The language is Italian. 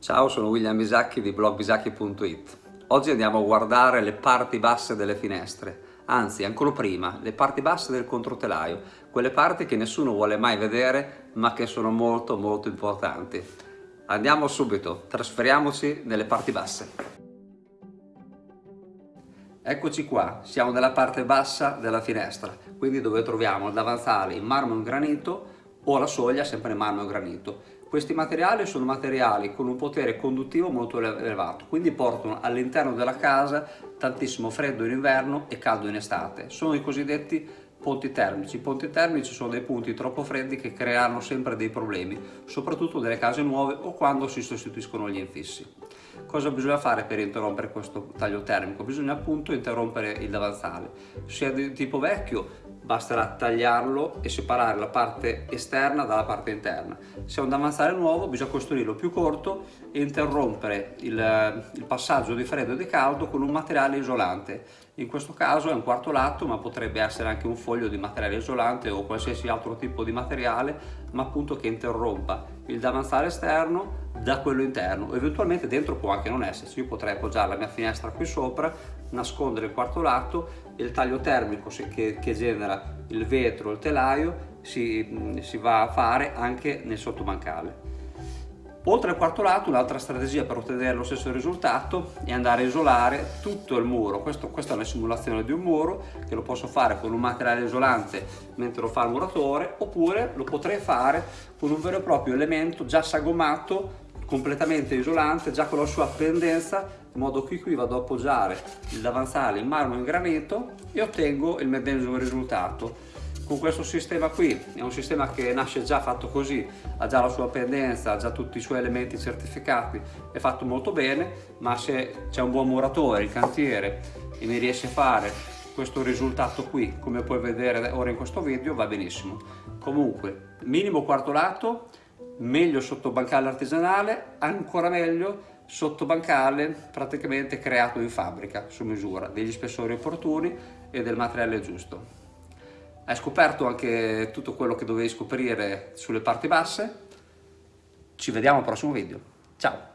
Ciao, sono William Bisacchi di blogbisacchi.it. Oggi andiamo a guardare le parti basse delle finestre, anzi ancora prima, le parti basse del controtelaio, quelle parti che nessuno vuole mai vedere ma che sono molto molto importanti. Andiamo subito, trasferiamoci nelle parti basse. Eccoci qua, siamo nella parte bassa della finestra, quindi dove troviamo il davanzale in marmo in granito o la soglia sempre in marmo in granito. Questi materiali sono materiali con un potere conduttivo molto elevato, quindi portano all'interno della casa tantissimo freddo in inverno e caldo in estate. Sono i cosiddetti ponti termici. I ponti termici sono dei punti troppo freddi che creano sempre dei problemi, soprattutto nelle case nuove o quando si sostituiscono gli infissi. Cosa bisogna fare per interrompere questo taglio termico? Bisogna appunto interrompere il davanzale. È di tipo vecchio basterà tagliarlo e separare la parte esterna dalla parte interna. Se è un davanzale nuovo bisogna costruirlo più corto e interrompere il, il passaggio di freddo e di caldo con un materiale isolante. In questo caso è un quarto lato ma potrebbe essere anche un foglio di materiale isolante o qualsiasi altro tipo di materiale ma appunto che interrompa il davanzale esterno da quello interno. Eventualmente dentro può anche non esserci. Io potrei appoggiare la mia finestra qui sopra nascondere il quarto lato e il taglio termico che, che genera il vetro il telaio si, si va a fare anche nel sottobancale Oltre al quarto lato un'altra strategia per ottenere lo stesso risultato è andare a isolare tutto il muro. Questo, questa è una simulazione di un muro che lo posso fare con un materiale isolante mentre lo fa il muratore oppure lo potrei fare con un vero e proprio elemento già sagomato completamente isolante già con la sua pendenza in modo che qui vado ad appoggiare il davanzale in marmo in granito e ottengo il medesimo risultato con questo sistema qui è un sistema che nasce già fatto così ha già la sua pendenza ha già tutti i suoi elementi certificati è fatto molto bene ma se c'è un buon muratore il cantiere e mi riesce a fare questo risultato qui come puoi vedere ora in questo video va benissimo. Comunque minimo quarto lato meglio sotto bancale artigianale ancora meglio sotto bancale praticamente creato in fabbrica su misura degli spessori opportuni e del materiale giusto hai scoperto anche tutto quello che dovevi scoprire sulle parti basse. Ci vediamo al prossimo video. Ciao!